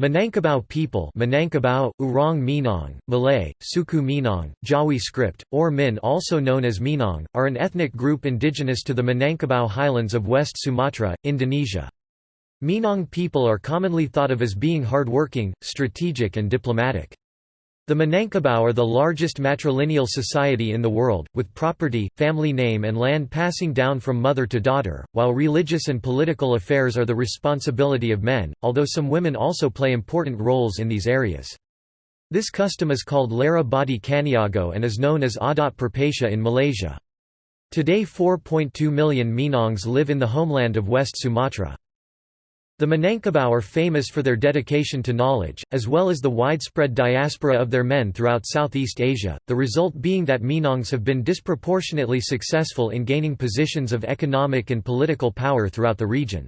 Minangkabau people Minangkabau, Urang Minang, Malay, Suku Minang, Jawi script, or Min also known as Minang, are an ethnic group indigenous to the Minangkabau highlands of West Sumatra, Indonesia. Minang people are commonly thought of as being hardworking, strategic and diplomatic. The Minangkabau are the largest matrilineal society in the world, with property, family name and land passing down from mother to daughter, while religious and political affairs are the responsibility of men, although some women also play important roles in these areas. This custom is called Lara Bodi Caniago and is known as Adat Perpatih in Malaysia. Today 4.2 million Minangs live in the homeland of West Sumatra. The Minangkabau are famous for their dedication to knowledge, as well as the widespread diaspora of their men throughout Southeast Asia, the result being that Minangs have been disproportionately successful in gaining positions of economic and political power throughout the region.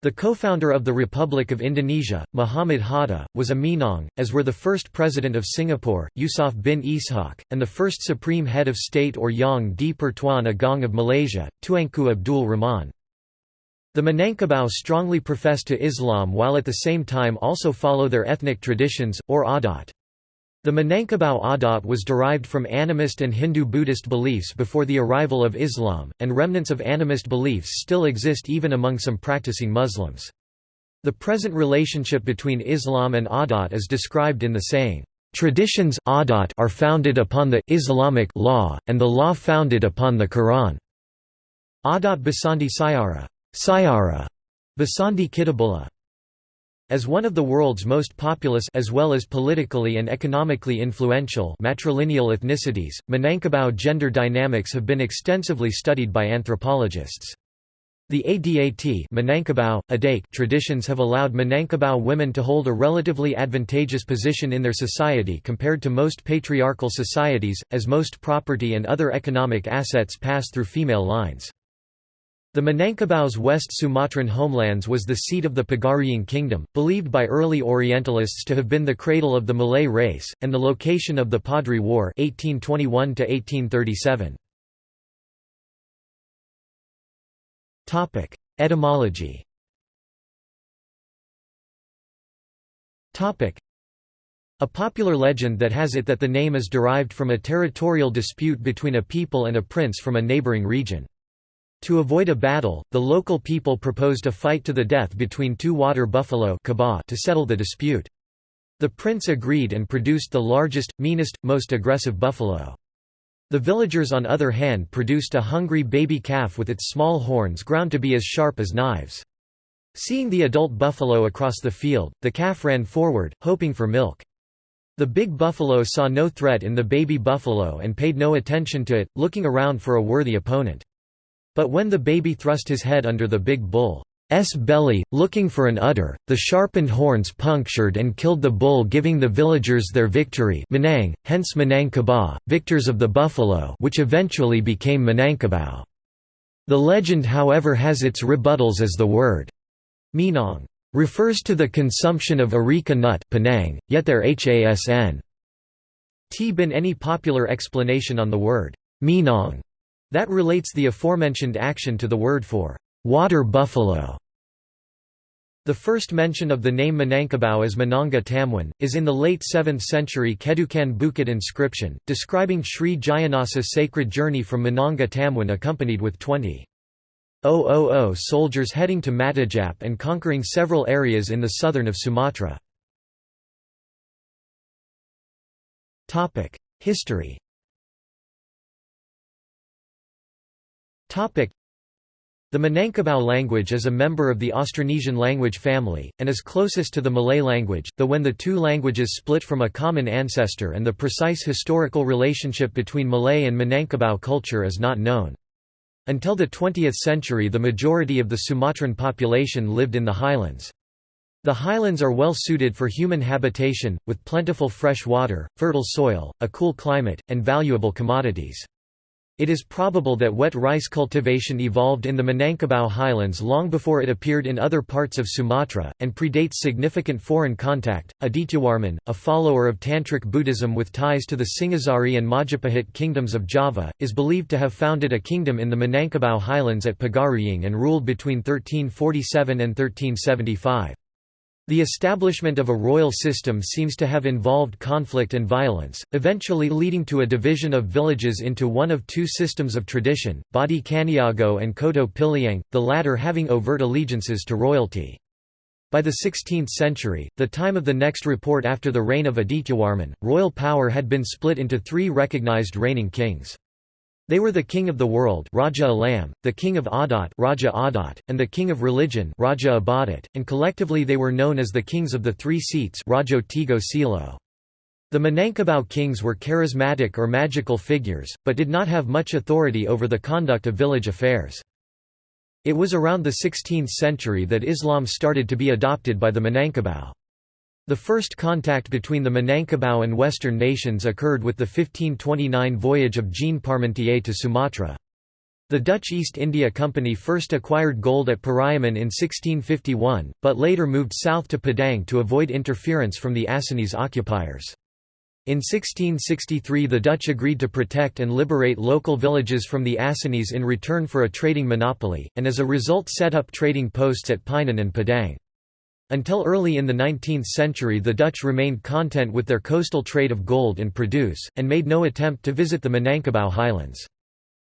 The co-founder of the Republic of Indonesia, Muhammad Hatta, was a Minang, as were the first president of Singapore, Yusof bin Ishak, and the first supreme head of state or Yang di Pertuan Agong of Malaysia, Tuanku Abdul Rahman. The Minangkabau strongly profess to Islam while at the same time also follow their ethnic traditions, or adat. The Minangkabau adat was derived from animist and Hindu-Buddhist beliefs before the arrival of Islam, and remnants of animist beliefs still exist even among some practicing Muslims. The present relationship between Islam and adat is described in the saying, "...traditions adat are founded upon the Islamic law, and the law founded upon the Quran." Adat Basandi Sayara Sayara Basandi Kitabullah as one of the world's most populous as well as politically and economically influential matrilineal ethnicities, Minangkabau gender dynamics have been extensively studied by anthropologists. The Adat traditions have allowed Minangkabau women to hold a relatively advantageous position in their society compared to most patriarchal societies, as most property and other economic assets pass through female lines. The Minangkabau's West Sumatran homelands was the seat of the Pagaruyung kingdom, believed by early Orientalists to have been the cradle of the Malay race, and the location of the Padri War 1821 Etymology a popular legend that has it that the name is derived from a territorial dispute between a people and a prince from a neighbouring region. To avoid a battle, the local people proposed a fight to the death between two water buffalo to settle the dispute. The prince agreed and produced the largest, meanest, most aggressive buffalo. The villagers on other hand produced a hungry baby calf with its small horns ground to be as sharp as knives. Seeing the adult buffalo across the field, the calf ran forward, hoping for milk. The big buffalo saw no threat in the baby buffalo and paid no attention to it, looking around for a worthy opponent. But when the baby thrust his head under the big bull's belly, looking for an udder, the sharpened horns punctured and killed the bull giving the villagers their victory Minang, hence Minangkabau, victors of the buffalo which eventually became Minangkabau. The legend however has its rebuttals as the word Minang refers to the consumption of areca nut Penang, yet there hasn t been any popular explanation on the word Minang that relates the aforementioned action to the word for water buffalo. The first mention of the name Minangkabau as Mananga Tamwan, is in the late 7th century Kedukan Bukit inscription, describing Sri Jayanasa's sacred journey from Mananga Tamwan accompanied with 20 000 soldiers heading to Matajap and conquering several areas in the southern of Sumatra. History The Minangkabau language is a member of the Austronesian language family, and is closest to the Malay language, though when the two languages split from a common ancestor and the precise historical relationship between Malay and Minangkabau culture is not known. Until the 20th century the majority of the Sumatran population lived in the highlands. The highlands are well suited for human habitation, with plentiful fresh water, fertile soil, a cool climate, and valuable commodities. It is probable that wet rice cultivation evolved in the Minangkabau highlands long before it appeared in other parts of Sumatra, and predates significant foreign contact. Adityawarman, a follower of Tantric Buddhism with ties to the Singhasari and Majapahit kingdoms of Java, is believed to have founded a kingdom in the Minangkabau highlands at Pagaruyung and ruled between 1347 and 1375. The establishment of a royal system seems to have involved conflict and violence, eventually leading to a division of villages into one of two systems of tradition, Bodi Caniago and Koto Piliang, the latter having overt allegiances to royalty. By the 16th century, the time of the next report after the reign of Adityawarman, royal power had been split into three recognized reigning kings. They were the king of the world Raja Alam, the king of Adat, Raja Adat and the king of religion Raja Ibadat, and collectively they were known as the kings of the three seats Rajo Tigo Selo. The Minangkabau kings were charismatic or magical figures, but did not have much authority over the conduct of village affairs. It was around the 16th century that Islam started to be adopted by the Minangkabau. The first contact between the Minangkabau and Western nations occurred with the 1529 voyage of Jean Parmentier to Sumatra. The Dutch East India Company first acquired gold at Pariaman in 1651, but later moved south to Padang to avoid interference from the Acehnese occupiers. In 1663 the Dutch agreed to protect and liberate local villages from the Acehnese in return for a trading monopoly, and as a result set up trading posts at Painan and Padang. Until early in the 19th century the Dutch remained content with their coastal trade of gold and produce, and made no attempt to visit the Minangkabau highlands.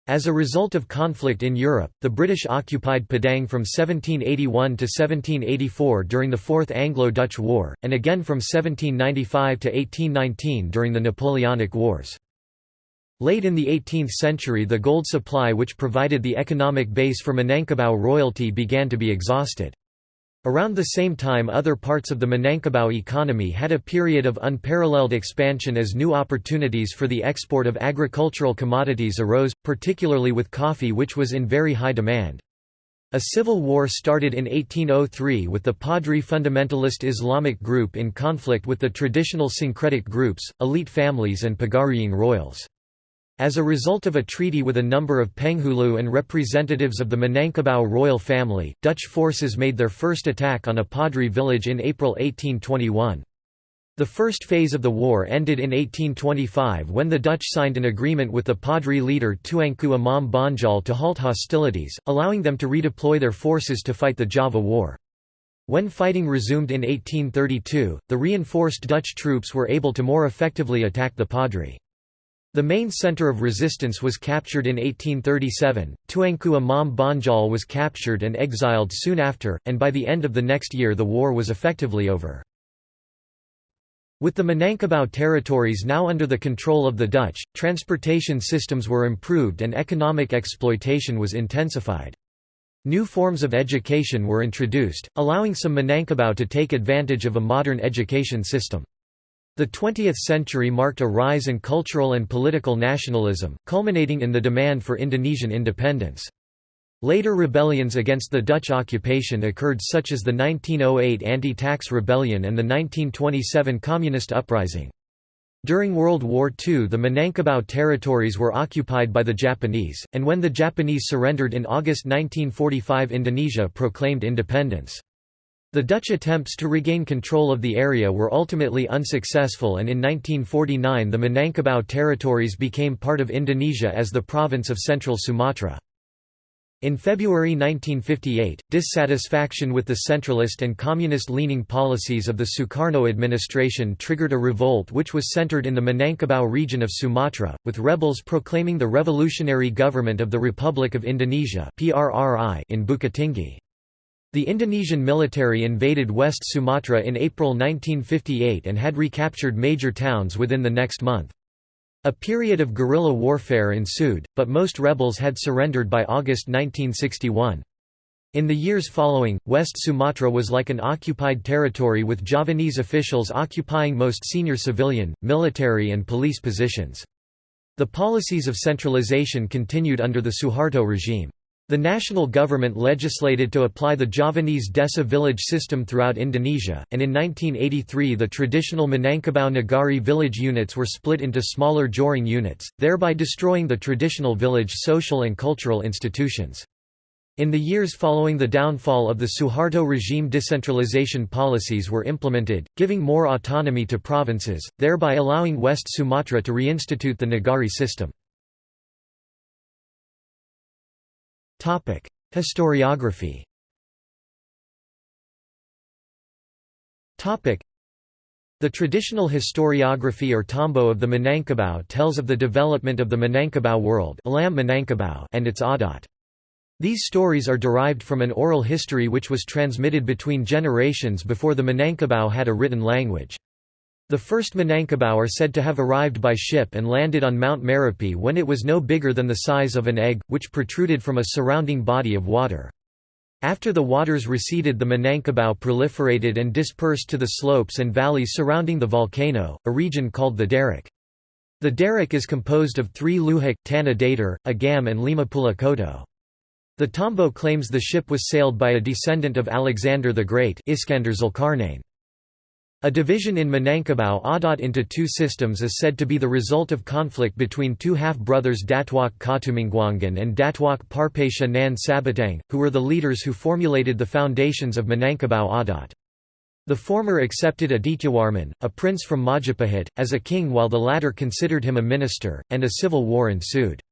As a result of conflict in Europe, the British occupied Padang from 1781 to 1784 during the Fourth Anglo-Dutch War, and again from 1795 to 1819 during the Napoleonic Wars. Late in the 18th century the gold supply which provided the economic base for Minangkabau royalty began to be exhausted. Around the same time other parts of the Minangkabau economy had a period of unparalleled expansion as new opportunities for the export of agricultural commodities arose, particularly with coffee which was in very high demand. A civil war started in 1803 with the Padri fundamentalist Islamic group in conflict with the traditional syncretic groups, elite families and Pagaruyung royals. As a result of a treaty with a number of Penghulu and representatives of the Minangkabau royal family, Dutch forces made their first attack on a Padri village in April 1821. The first phase of the war ended in 1825 when the Dutch signed an agreement with the Padri leader Tuanku Imam Bonjol to halt hostilities, allowing them to redeploy their forces to fight the Java War. When fighting resumed in 1832, the reinforced Dutch troops were able to more effectively attack the Padri. The main center of resistance was captured in 1837, Tuanku Imam Bonjol was captured and exiled soon after, and by the end of the next year the war was effectively over. With the Minangkabau territories now under the control of the Dutch, transportation systems were improved and economic exploitation was intensified. New forms of education were introduced, allowing some Minangkabau to take advantage of a modern education system. The 20th century marked a rise in cultural and political nationalism, culminating in the demand for Indonesian independence. Later rebellions against the Dutch occupation occurred such as the 1908 anti-tax rebellion and the 1927 Communist uprising. During World War II the Minangkabau territories were occupied by the Japanese, and when the Japanese surrendered in August 1945 Indonesia proclaimed independence. The Dutch attempts to regain control of the area were ultimately unsuccessful and in 1949 the Minangkabau territories became part of Indonesia as the province of Central Sumatra. In February 1958, dissatisfaction with the centralist and communist-leaning policies of the Sukarno administration triggered a revolt which was centered in the Minangkabau region of Sumatra, with rebels proclaiming the Revolutionary Government of the Republic of Indonesia in Bukittinggi. The Indonesian military invaded West Sumatra in April 1958 and had recaptured major towns within the next month. A period of guerrilla warfare ensued, but most rebels had surrendered by August 1961. In the years following, West Sumatra was like an occupied territory with Javanese officials occupying most senior civilian, military and police positions. The policies of centralization continued under the Suharto regime. The national government legislated to apply the Javanese Desa village system throughout Indonesia, and in 1983 the traditional Minangkabau Nagari village units were split into smaller Jorong units, thereby destroying the traditional village social and cultural institutions. In the years following the downfall of the Suharto regime decentralization policies were implemented, giving more autonomy to provinces, thereby allowing West Sumatra to reinstitute the Nagari system. Historiography The traditional historiography or tombo of the Minangkabau tells of the development of the Minangkabau world and its Adat. These stories are derived from an oral history which was transmitted between generations before the Minangkabau had a written language. The first Minangkabau are said to have arrived by ship and landed on Mount Merapi when it was no bigger than the size of an egg, which protruded from a surrounding body of water. After the waters receded the Minangkabau proliferated and dispersed to the slopes and valleys surrounding the volcano, a region called the Darak. The Darak is composed of three Luhak, Tanah Datar, Agam and Lima Puluh Koto. The Tombo claims the ship was sailed by a descendant of Alexander the Great Iskandar Zulkarnain. A division in Minangkabau Adat into two systems is said to be the result of conflict between two half-brothers Datuk Ketumanggungan and Datuk Parpesha Nan Sabatang, who were the leaders who formulated the foundations of Minangkabau Adat. The former accepted Adityawarman, a prince from Majapahit, as a king while the latter considered him a minister, and a civil war ensued.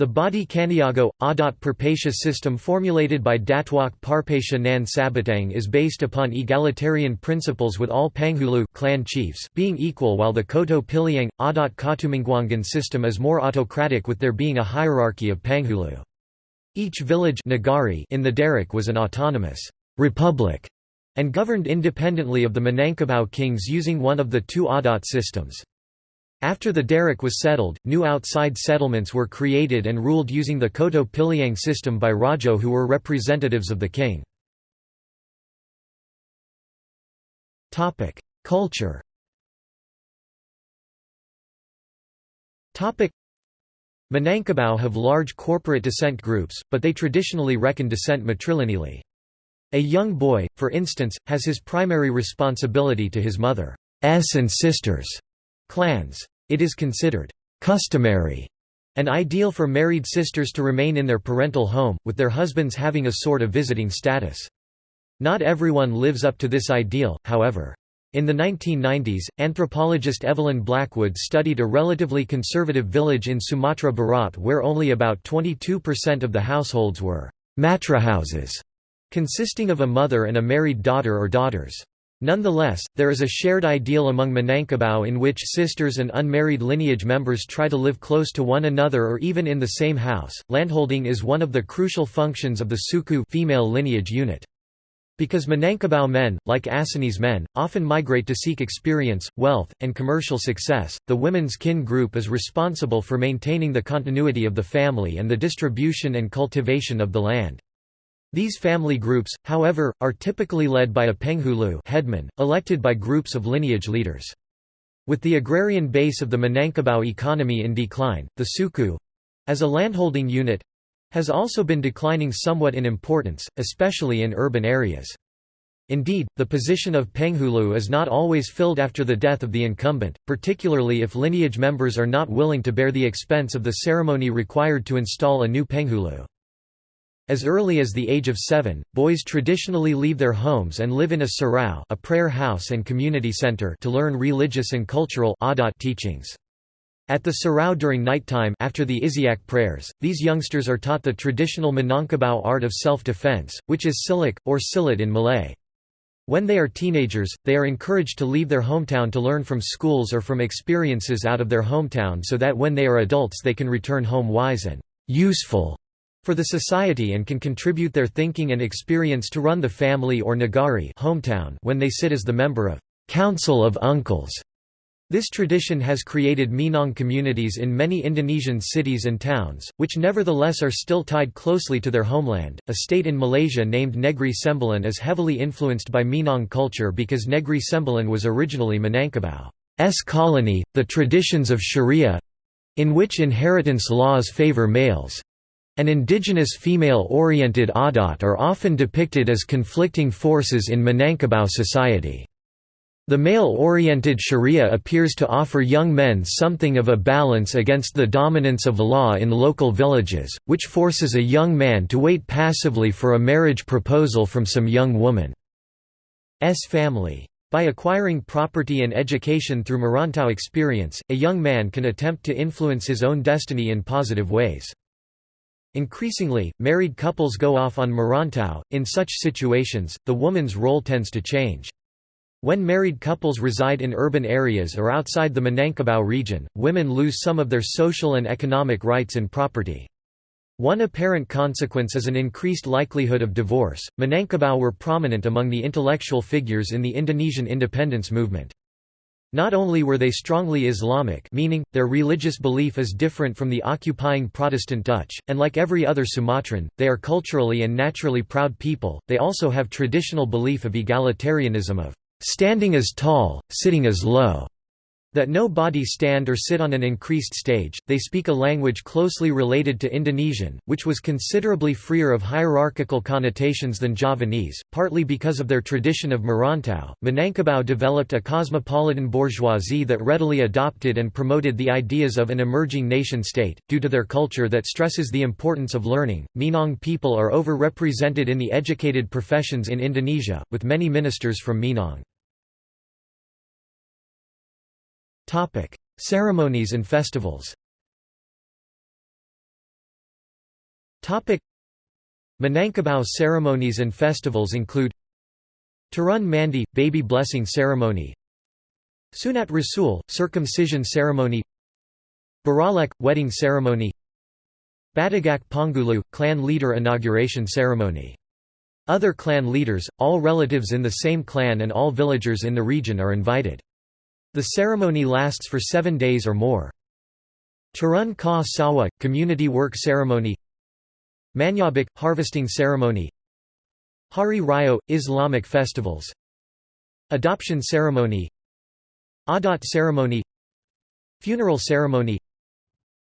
The Bodi Caniago, Adat Parpesha system formulated by Datuk Parpesha Nan Sabatang is based upon egalitarian principles with all Penghulu clan chiefs being equal while the Koto Piliang, Adat Ketumanggungan system is more autocratic with there being a hierarchy of Penghulu. Each village Nagari in the Darak was an autonomous republic and governed independently of the Minangkabau kings using one of the two Adat systems. After the Darak was settled, new outside settlements were created and ruled using the Koto Piliang system by Rajo who were representatives of the king. Culture Minangkabau have large corporate descent groups, but they traditionally reckon descent matrilineally. A young boy, for instance, has his primary responsibility to his mother's and sisters' clans. It is considered customary and ideal for married sisters to remain in their parental home, with their husbands having a sort of visiting status. Not everyone lives up to this ideal, however. In the 1990s, anthropologist Evelyn Blackwood studied a relatively conservative village in Sumatra Barat where only about 22% of the households were matra houses, consisting of a mother and a married daughter or daughters. Nonetheless, there is a shared ideal among Minangkabau in which sisters and unmarried lineage members try to live close to one another or even in the same house. Landholding is one of the crucial functions of the suku female lineage unit. Because Minangkabau men, like Assamese men, often migrate to seek experience, wealth, and commercial success, the women's kin group is responsible for maintaining the continuity of the family and the distribution and cultivation of the land. These family groups, however, are typically led by a penghulu headman, elected by groups of lineage leaders. With the agrarian base of the Minangkabau economy in decline, the suku—as a landholding unit—has also been declining somewhat in importance, especially in urban areas. Indeed, the position of penghulu is not always filled after the death of the incumbent, particularly if lineage members are not willing to bear the expense of the ceremony required to install a new penghulu. As early as the age of seven, boys traditionally leave their homes and live in a surau a prayer house and community center to learn religious and cultural teachings. At the surau during nighttime after the Isiak prayers, these youngsters are taught the traditional Minangkabau art of self-defense, which is silek, or silat in Malay. When they are teenagers, they are encouraged to leave their hometown to learn from schools or from experiences out of their hometown so that when they are adults they can return home wise and useful for the society and can contribute their thinking and experience to run the family or nagari hometown when they sit as the member of Council of Uncles. This tradition has created Minang communities in many Indonesian cities and towns, which nevertheless are still tied closely to their homeland. A state in Malaysia named Negri Sembilan is heavily influenced by Minang culture because Negri Sembilan was originally Minangkabau's colony. The traditions of Sharia in which inheritance laws favor males and indigenous female-oriented Adat are often depicted as conflicting forces in Minangkabau society. The male-oriented sharia appears to offer young men something of a balance against the dominance of law in local villages, which forces a young man to wait passively for a marriage proposal from some young woman's family. By acquiring property and education through Merantau experience, a young man can attempt to influence his own destiny in positive ways. Increasingly, married couples go off on Merantau. In such situations, the woman's role tends to change. When married couples reside in urban areas or outside the Minangkabau region, women lose some of their social and economic rights and property. One apparent consequence is an increased likelihood of divorce. Minangkabau were prominent among the intellectual figures in the Indonesian independence movement. Not only were they strongly Islamic meaning, their religious belief is different from the occupying Protestant Dutch, and like every other Sumatran, they are culturally and naturally proud people, they also have traditional belief of egalitarianism of standing as tall, sitting as low, that no body stand or sit on an increased stage. They speak a language closely related to Indonesian, which was considerably freer of hierarchical connotations than Javanese, partly because of their tradition of Merantau. Minangkabau developed a cosmopolitan bourgeoisie that readily adopted and promoted the ideas of an emerging nation state, due to their culture that stresses the importance of learning. Minang people are overrepresented in the educated professions in Indonesia, with many ministers from Minang. Topic: Ceremonies and festivals. Topic: Minangkabau ceremonies and festivals include Turun Mandi – baby blessing ceremony. Sunat Rasul – circumcision ceremony. Baralek – wedding ceremony. Batagak Pangulu – clan leader inauguration ceremony. Other clan leaders, all relatives in the same clan and all villagers in the region are invited. The ceremony lasts for seven days or more. Turun Ka Sawah – community work ceremony Manyabak – harvesting ceremony Hari Raya – Islamic festivals Adoption ceremony Adat ceremony Funeral ceremony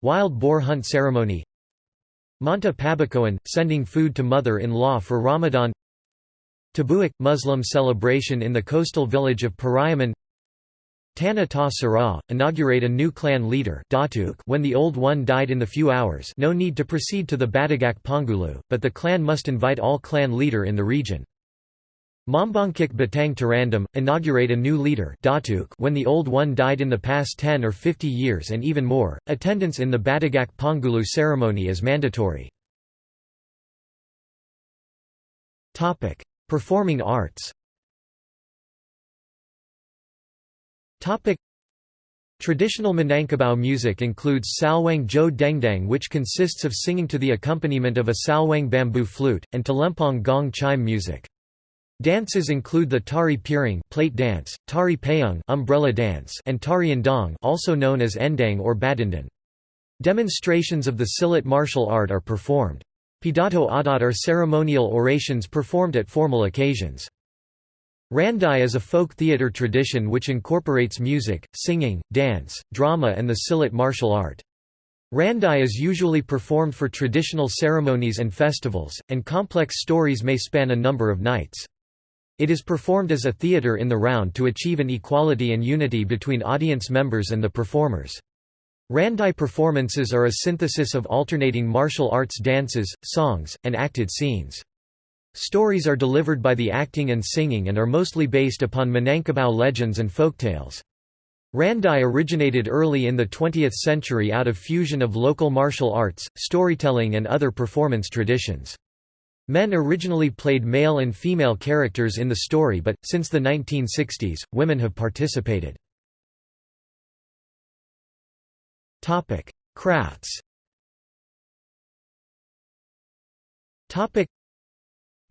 Wild boar hunt ceremony Manta Pabakoan – sending food to mother-in-law for Ramadan Tabuik – Muslim celebration in the coastal village of Pariaman Tana Ta inaugurate a new clan leader when the old one died in the few hours no need to proceed to the Batagak Pangulu, but the clan must invite all clan leader in the region. Mombongkik Batang Tarandam, inaugurate a new leader when the old one died in the past 10 or 50 years and even more. Attendance in the Batagak Pangulu ceremony is mandatory. Performing arts Topic Traditional Minangkabau music includes saluang jo dendang which consists of singing to the accompaniment of a saluang bamboo flute, and talempong gong chime music. Dances include the tari piring plate dance, tari payung umbrella dance, and tari endang also known as endang or badindan. Demonstrations of the silat martial art are performed. Pidato adat are ceremonial orations performed at formal occasions. Randai is a folk theatre tradition which incorporates music, singing, dance, drama and the silat martial art. Randai is usually performed for traditional ceremonies and festivals, and complex stories may span a number of nights. It is performed as a theatre in the round to achieve an equality and unity between audience members and the performers. Randai performances are a synthesis of alternating martial arts dances, songs, and acted scenes. Stories are delivered by the acting and singing and are mostly based upon Minangkabau legends and folktales. Randai originated early in the 20th century out of fusion of local martial arts, storytelling and other performance traditions. Men originally played male and female characters in the story but, since the 1960s, women have participated. Crafts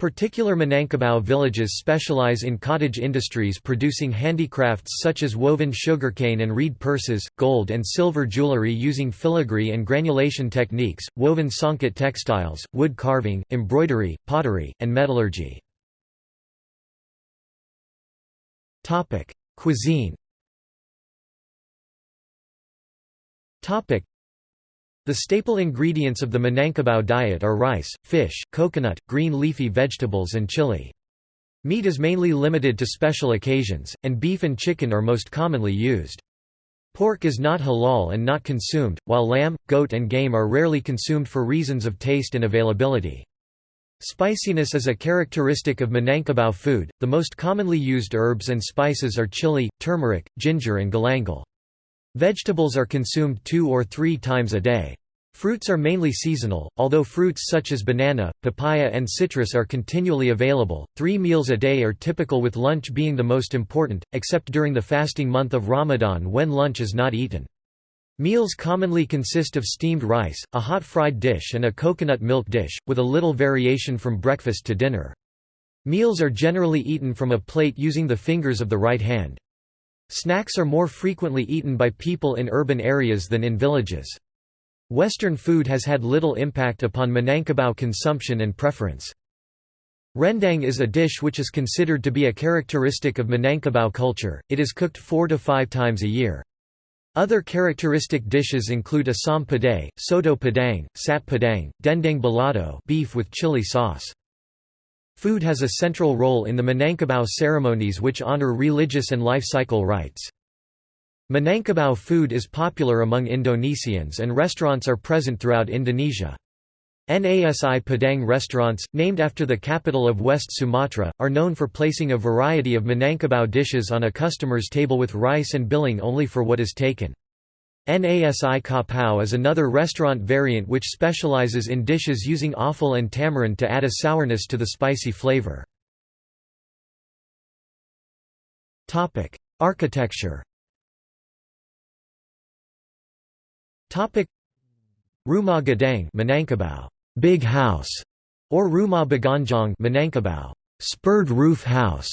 Particular Minangkabau villages specialize in cottage industries producing handicrafts such as woven sugarcane and reed purses, gold and silver jewelry using filigree and granulation techniques, woven songket textiles, wood carving, embroidery, pottery, and metallurgy. Cuisine the staple ingredients of the Minangkabau diet are rice, fish, coconut, green leafy vegetables and chili. Meat is mainly limited to special occasions, and beef and chicken are most commonly used. Pork is not halal and not consumed, while lamb, goat and game are rarely consumed for reasons of taste and availability. Spiciness is a characteristic of Minangkabau food. The most commonly used herbs and spices are chili, turmeric, ginger and galangal. Vegetables are consumed two or three times a day. Fruits are mainly seasonal, although fruits such as banana, papaya and citrus are continually available. Three meals a day are typical with lunch being the most important, except during the fasting month of Ramadan when lunch is not eaten. Meals commonly consist of steamed rice, a hot fried dish and a coconut milk dish, with a little variation from breakfast to dinner. Meals are generally eaten from a plate using the fingers of the right hand. Snacks are more frequently eaten by people in urban areas than in villages. Western food has had little impact upon Minangkabau consumption and preference. Rendang is a dish which is considered to be a characteristic of Minangkabau culture, it is cooked four to five times a year. Other characteristic dishes include asam pedas, soto padang, sate padang, dendeng balado beef with chili sauce. Food has a central role in the Minangkabau ceremonies which honor religious and life cycle rites. Minangkabau food is popular among Indonesians and restaurants are present throughout Indonesia. Nasi Padang restaurants, named after the capital of West Sumatra, are known for placing a variety of Minangkabau dishes on a customer's table with rice and billing only for what is taken. Nasi Kapau is another restaurant variant which specializes in dishes using offal and tamarind to add a sourness to the spicy flavor. Architecture Rumah Gadang Minangkabau Big House or Rumah Bagonjong Minangkabau Spurred Roof House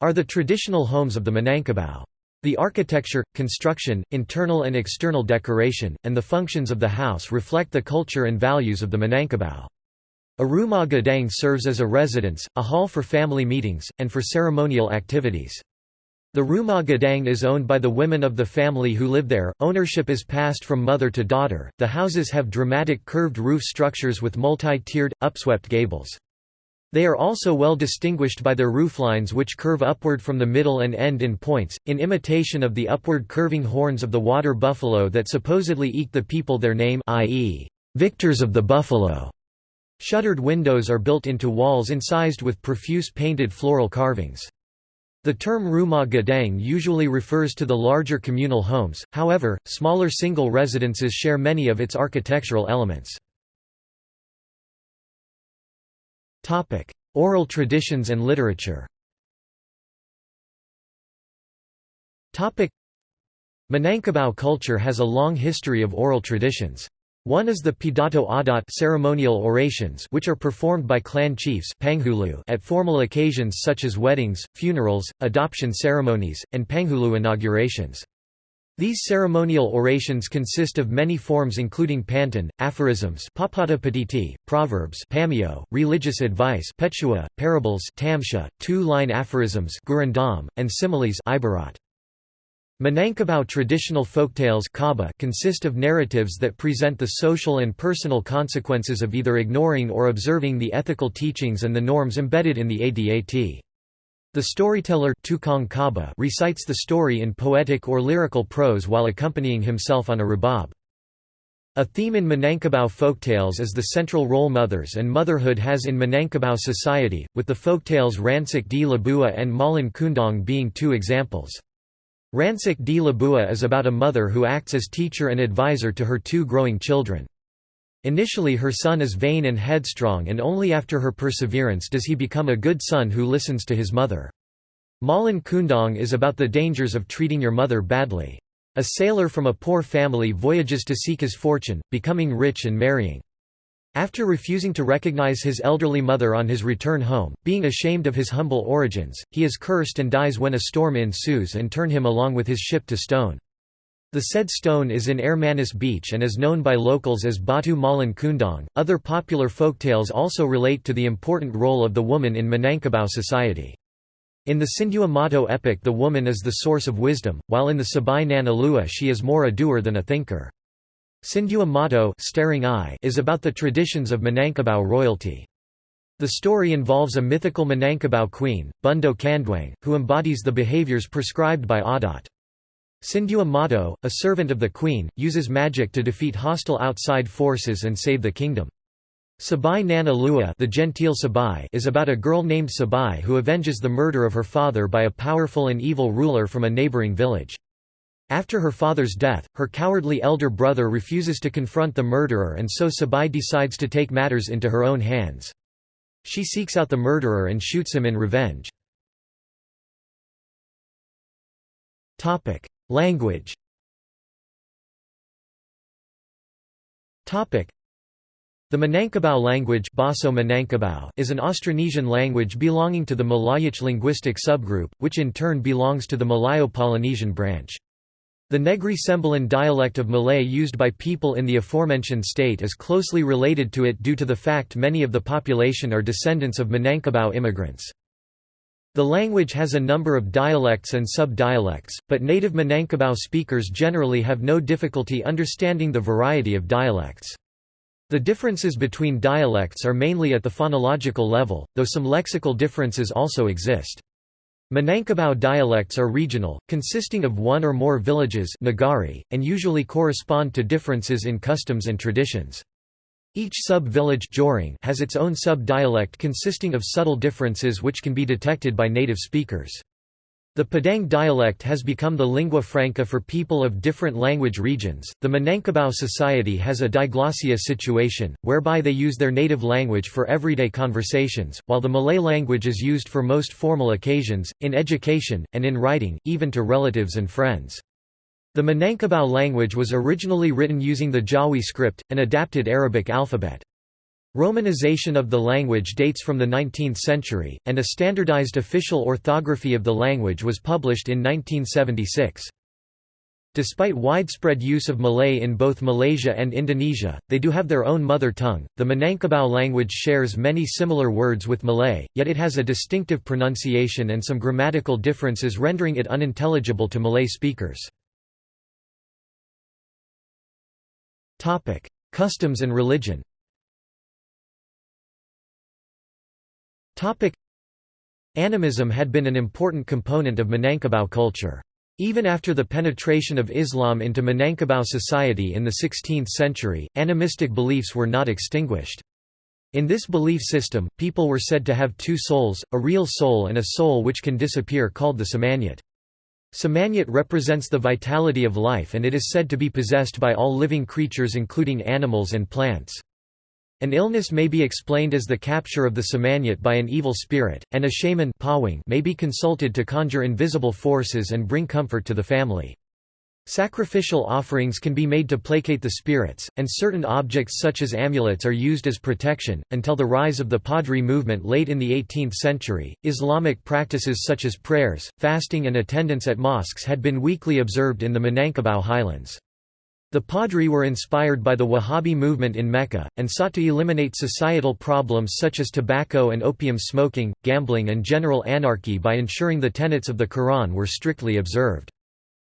are the traditional homes of the Minangkabau. The architecture, construction, internal and external decoration, and the functions of the house reflect the culture and values of the Minangkabau. A rumah gadang serves as a residence, a hall for family meetings, and for ceremonial activities. The Rumah Gadang is owned by the women of the family who live there. Ownership is passed from mother to daughter. The houses have dramatic curved roof structures with multi-tiered, upswept gables. They are also well distinguished by their rooflines which curve upward from the middle and end in points, in imitation of the upward curving horns of the water buffalo that supposedly eke the people their name i.e., victors of the buffalo. Shuttered windows are built into walls incised with profuse painted floral carvings. The term rumah gadang usually refers to the larger communal homes, however, smaller single residences share many of its architectural elements. Oral traditions and literature Minangkabau culture has a long history of oral traditions. One is the Pidato Adat ceremonial orations which are performed by clan chiefs at formal occasions such as weddings, funerals, adoption ceremonies, and Penghulu inaugurations. These ceremonial orations consist of many forms including pantun, aphorisms proverbs religious advice parables two-line aphorisms and similes Minangkabau traditional folktales consist of narratives that present the social and personal consequences of either ignoring or observing the ethical teachings and the norms embedded in the Adat. The storyteller recites the story in poetic or lyrical prose while accompanying himself on a rubab. A theme in Minangkabau folktales is the central role mothers and motherhood has in Minangkabau society, with the folktales Rancak di Labua and Malin Kundang being two examples. Rancak di Labua is about a mother who acts as teacher and advisor to her two growing children. Initially her son is vain and headstrong and only after her perseverance does he become a good son who listens to his mother. Malin Kundang is about the dangers of treating your mother badly. A sailor from a poor family voyages to seek his fortune, becoming rich and marrying. After refusing to recognize his elderly mother on his return home, being ashamed of his humble origins, he is cursed and dies when a storm ensues and turn him along with his ship to stone. The said stone is in Airmanis Beach and is known by locals as Batu Malin Kundang. Other popular folktales also relate to the important role of the woman in Minangkabau society. In the Sindua Mato epic the woman is the source of wisdom, while in the Sabai Nanalua she is more a doer than a thinker. Sindua Mato staring eye is about the traditions of Minangkabau royalty. The story involves a mythical Minangkabau queen, Bundo Kanduang, who embodies the behaviors prescribed by Adat. Sindua Mato, a servant of the queen, uses magic to defeat hostile outside forces and save the kingdom. Sabai Nana Lua the genteel Sabai is about a girl named Sabai who avenges the murder of her father by a powerful and evil ruler from a neighboring village. After her father's death, her cowardly elder brother refuses to confront the murderer and so Sabai decides to take matters into her own hands. She seeks out the murderer and shoots him in revenge. Language the Minangkabau language is an Austronesian language belonging to the Malayic linguistic subgroup, which in turn belongs to the Malayo-Polynesian branch. The Negri Sembilan dialect of Malay used by people in the aforementioned state is closely related to it due to the fact many of the population are descendants of Minangkabau immigrants. The language has a number of dialects and sub-dialects, but native Minangkabau speakers generally have no difficulty understanding the variety of dialects. The differences between dialects are mainly at the phonological level, though some lexical differences also exist. Minangkabau dialects are regional, consisting of one or more villages and usually correspond to differences in customs and traditions. Each sub-village has its own sub-dialect consisting of subtle differences which can be detected by native speakers. The Padang dialect has become the lingua franca for people of different language regions. The Minangkabau society has a diglossia situation, whereby they use their native language for everyday conversations, while the Malay language is used for most formal occasions, in education, and in writing, even to relatives and friends. The Minangkabau language was originally written using the Jawi script, an adapted Arabic alphabet. Romanization of the language dates from the 19th century, and a standardized official orthography of the language was published in 1976. Despite widespread use of Malay in both Malaysia and Indonesia, they do have their own mother tongue. The Minangkabau language shares many similar words with Malay, yet it has a distinctive pronunciation and some grammatical differences rendering it unintelligible to Malay speakers. Customs and religion Animism had been an important component of Minangkabau culture. Even after the penetration of Islam into Minangkabau society in the 16th century, animistic beliefs were not extinguished. In this belief system, people were said to have two souls, a real soul and a soul which can disappear called the semangat. Semangat represents the vitality of life and it is said to be possessed by all living creatures including animals and plants. An illness may be explained as the capture of the semangat by an evil spirit, and a shaman may be consulted to conjure invisible forces and bring comfort to the family. Sacrificial offerings can be made to placate the spirits, and certain objects such as amulets are used as protection. Until the rise of the Padri movement late in the 18th century, Islamic practices such as prayers, fasting, and attendance at mosques had been weakly observed in the Minangkabau highlands. The Padri were inspired by the Wahhabi movement in Mecca, and sought to eliminate societal problems such as tobacco and opium smoking, gambling and general anarchy by ensuring the tenets of the Quran were strictly observed.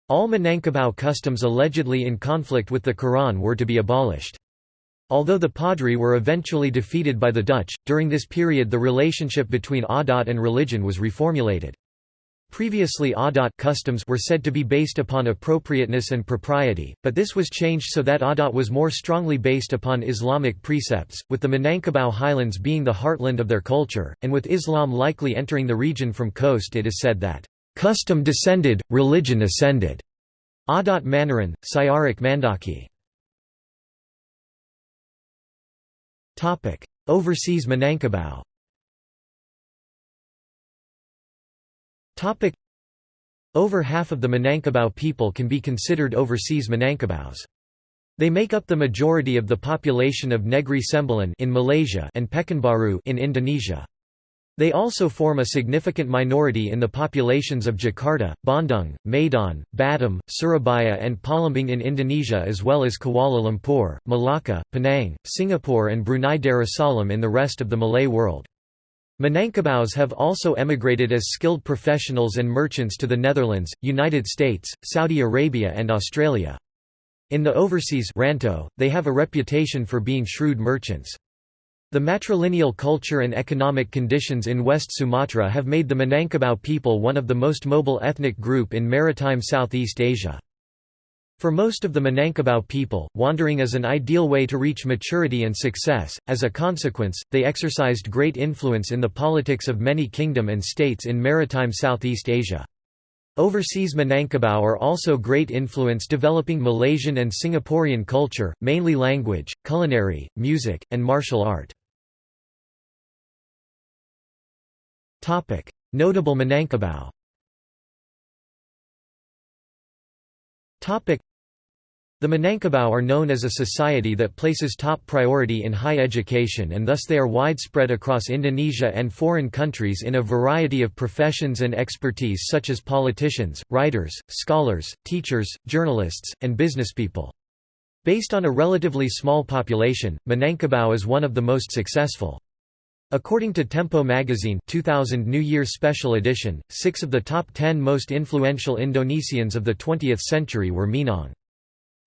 All Minangkabau customs allegedly in conflict with the Quran were to be abolished. Although the Padri were eventually defeated by the Dutch, during this period the relationship between adat and religion was reformulated. Previously adat customs were said to be based upon appropriateness and propriety, but this was changed so that adat was more strongly based upon Islamic precepts, with the Minangkabau highlands being the heartland of their culture, and with Islam likely entering the region from coast it is said that, "...custom descended, religion ascended." Adat Manaran, Syarak Mandaki Overseas Minangkabau Over half of the Minangkabau people can be considered overseas Minangkabaus. They make up the majority of the population of Negri Sembilan in Malaysia and Pekanbaru in Indonesia. They also form a significant minority in the populations of Jakarta, Bandung, Medan, Batam, Surabaya and Palembang in Indonesia as well as Kuala Lumpur, Malacca, Penang, Singapore and Brunei Darussalam in the rest of the Malay world. Minangkabaus have also emigrated as skilled professionals and merchants to the Netherlands, United States, Saudi Arabia and Australia. In the overseas rantau, they have a reputation for being shrewd merchants. The matrilineal culture and economic conditions in West Sumatra have made the Minangkabau people one of the most mobile ethnic group in maritime Southeast Asia. For most of the Minangkabau people, wandering is an ideal way to reach maturity and success. As a consequence, they exercised great influence in the politics of many kingdom and states in maritime Southeast Asia. Overseas Minangkabau are also great influence developing Malaysian and Singaporean culture, mainly language, culinary, music, and martial art. Notable Minangkabau the Minangkabau are known as a society that places top priority in high education and thus they are widespread across Indonesia and foreign countries in a variety of professions and expertise such as politicians, writers, scholars, teachers, journalists, and businesspeople. Based on a relatively small population, Minangkabau is one of the most successful. According to Tempo magazine 2000 New Year Special Edition, six of the top ten most influential Indonesians of the 20th century were Minang.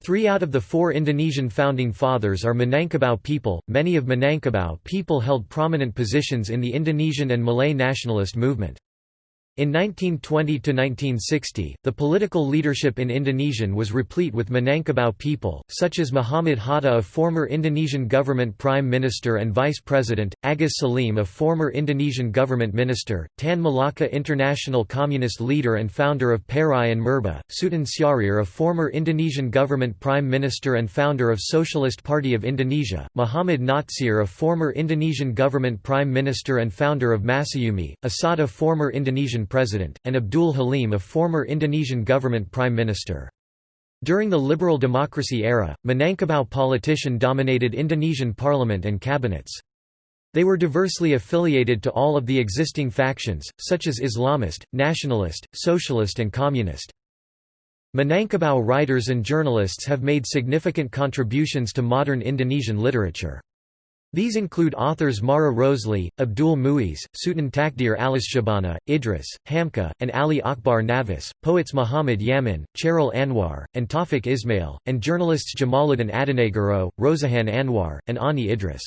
Three out of the four Indonesian founding fathers are Minangkabau people. Many of Minangkabau people held prominent positions in the Indonesian and Malay nationalist movement. In 1920–1960, the political leadership in Indonesian was replete with Minangkabau people, such as Muhammad Hatta a former Indonesian government prime minister and vice president, Agus Salim a former Indonesian government minister, Tan Malaka international communist leader and founder of PARI and Murba, Sutan Syahrir a former Indonesian government prime minister and founder of Socialist Party of Indonesia, Muhammad Natsir a former Indonesian government prime minister and founder of Masyumi, Assaat a former Indonesian president, and Abdul Halim a former Indonesian government prime minister. During the liberal democracy era, Minangkabau politician dominated Indonesian parliament and cabinets. They were diversely affiliated to all of the existing factions, such as Islamist, nationalist, socialist and communist. Minangkabau writers and journalists have made significant contributions to modern Indonesian literature. These include authors Marah Rusli, Abdul Muis, Sutan Takdir Alisjahbana, Idris, Hamka, and Ali Akbar Navis, poets Muhammad Yamin, Chairil Anwar, and Taufik Ismail, and journalists Jamaluddin Adinegoro, Rosihan Anwar, and Ani Idrus.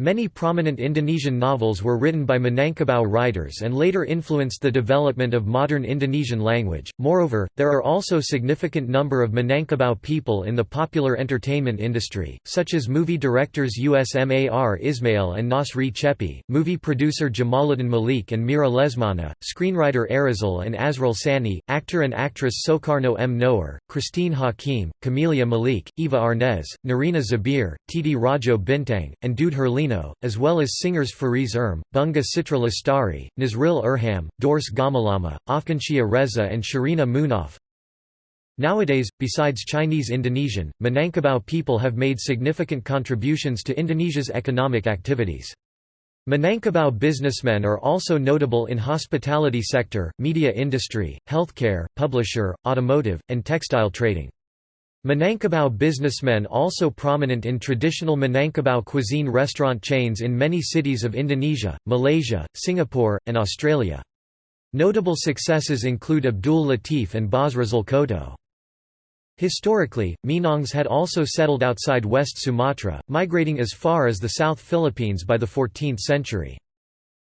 Many prominent Indonesian novels were written by Minangkabau writers and later influenced the development of modern Indonesian language. Moreover, there are also significant number of Minangkabau people in the popular entertainment industry, such as movie directors Usmar Ismail and Nasri Cheppy, movie producer Jamaluddin Malik and Mira Lesmana, screenwriter Arizal and Asrul Sani, actor and actress Soekarno M. Noer, Christine Hakim, Camelia Malik, Eva Arnaz, Nirina Zubir, Titi Rajo Bintang, and Dude As well as singers Fariz Erm, Bunga Citra Lestari, Nazril Irham, Dorce Gamalama, Afgansyah Reza and Sherina Munaf. Nowadays, besides Chinese Indonesian, Minangkabau people have made significant contributions to Indonesia's economic activities. Minangkabau businessmen are also notable in hospitality sector, media industry, healthcare, publisher, automotive, and textile trading. Minangkabau businessmen also prominent in traditional Minangkabau cuisine restaurant chains in many cities of Indonesia, Malaysia, Singapore, and Australia. Notable successes include Abdul Latif and Basrizal Koto. Historically, Minangs had also settled outside West Sumatra, migrating as far as the South Philippines by the 14th century.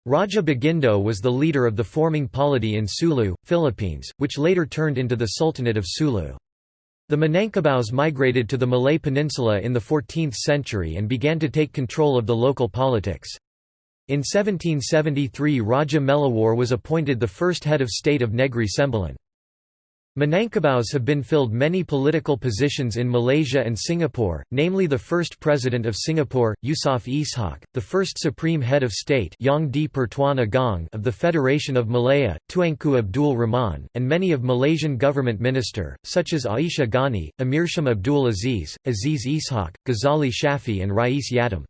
Raja Bagindo was the leader of the forming polity in Sulu, Philippines, which later turned into the Sultanate of Sulu. The Minangkabaus migrated to the Malay Peninsula in the 14th century and began to take control of the local politics. In 1773 Raja Melewar was appointed the first head of state of Negri Sembilan. Minangkabaus have been filled many political positions in Malaysia and Singapore, namely the first President of Singapore, Yusof Ishak, the first Supreme Head of State Yang di Pertuan Agong of the Federation of Malaya, Tuanku Abdul Rahman, and many of Malaysian government minister, such as Aishah Ghani, Amirsham Abdul Aziz, Aziz Ishak, Ghazali Shafie and Rais Yatim.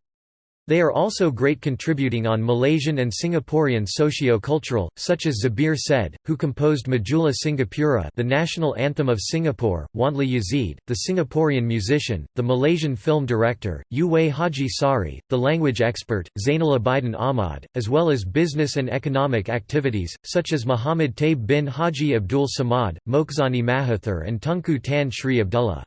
They are also great contributing on Malaysian and Singaporean socio-cultural, such as Zubir Said, who composed Majulah Singapura the national anthem of Singapore, Wandly Yazid, the Singaporean musician, the Malaysian film director, U-Wei Haji Saari, the language expert, Zainal Abidin Ahmad, as well as business and economic activities, such as Muhammad Taib bin Haji Abdul Samad, Mokhzani Mahathir and Tunku Tan Sri Abdullah.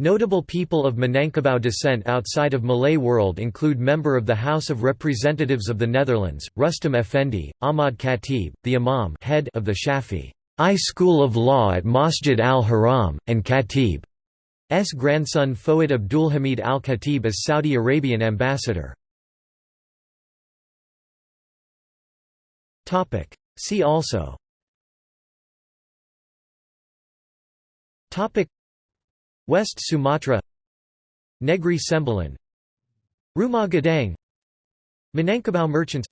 Notable people of Minangkabau descent outside of Malay world include member of the House of Representatives of the Netherlands, Rustam Effendi, Ahmad Khatib, the Imam head of the Shafi'i School of Law at Masjid al-Haram, and Khatib's grandson Fouad Abdulhamid al-Khatib as Saudi Arabian ambassador. See also West Sumatra Negri Sembilan Rumah Gadang Minangkabau merchants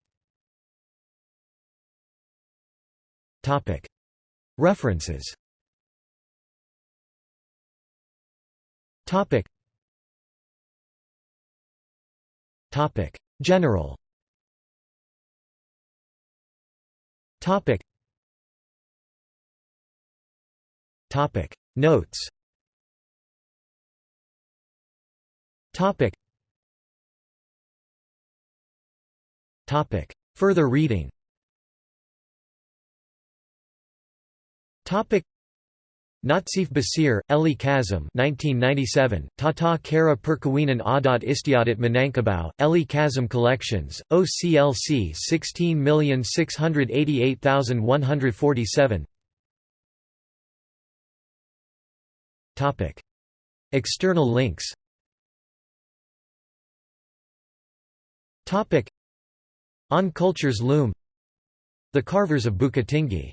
References. General. Notes Further reading. Topic. Natsif Basir, Eli Kazim 1997, Tata Kara Perkawinan Adat Istiadat Minangkabau, Eli Kazim Collections, OCLC 16688147 External links On Culture's Loom. The Carvers of Bukittinggi